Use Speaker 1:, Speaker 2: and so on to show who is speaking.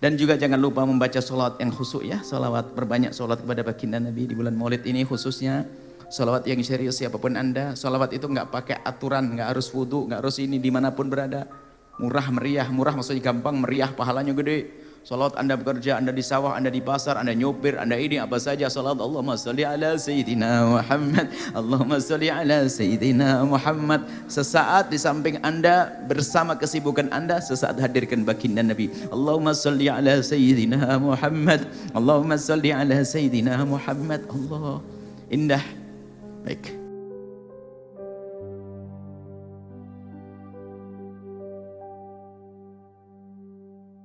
Speaker 1: Dan juga jangan lupa membaca solat yang khusyuk ya. Salawat, berbanyak solat kepada baginda Nabi di bulan maulid ini khususnya. Salawat yang serius siapa pun anda. Salawat itu nggak pakai aturan, nggak harus wudhu, nggak harus ini di mana pun berada. Murah meriah, murah maksudnya gampang, meriah pahalanya gede. Salat anda bekerja, anda di sawah, anda di pasar, anda nyopir, anda ini apa saja. Salat Allahumma salli ala Sayyidina Muhammad. Allahumma salli ala Sayyidina Muhammad. Sesaat di samping anda bersama kesibukan anda sesaat hadirkan baginda Nabi. Allahumma salli ala Sayyidina Muhammad. Allahumma salli ala Sayyidina Muhammad. Allah. Indah. Baik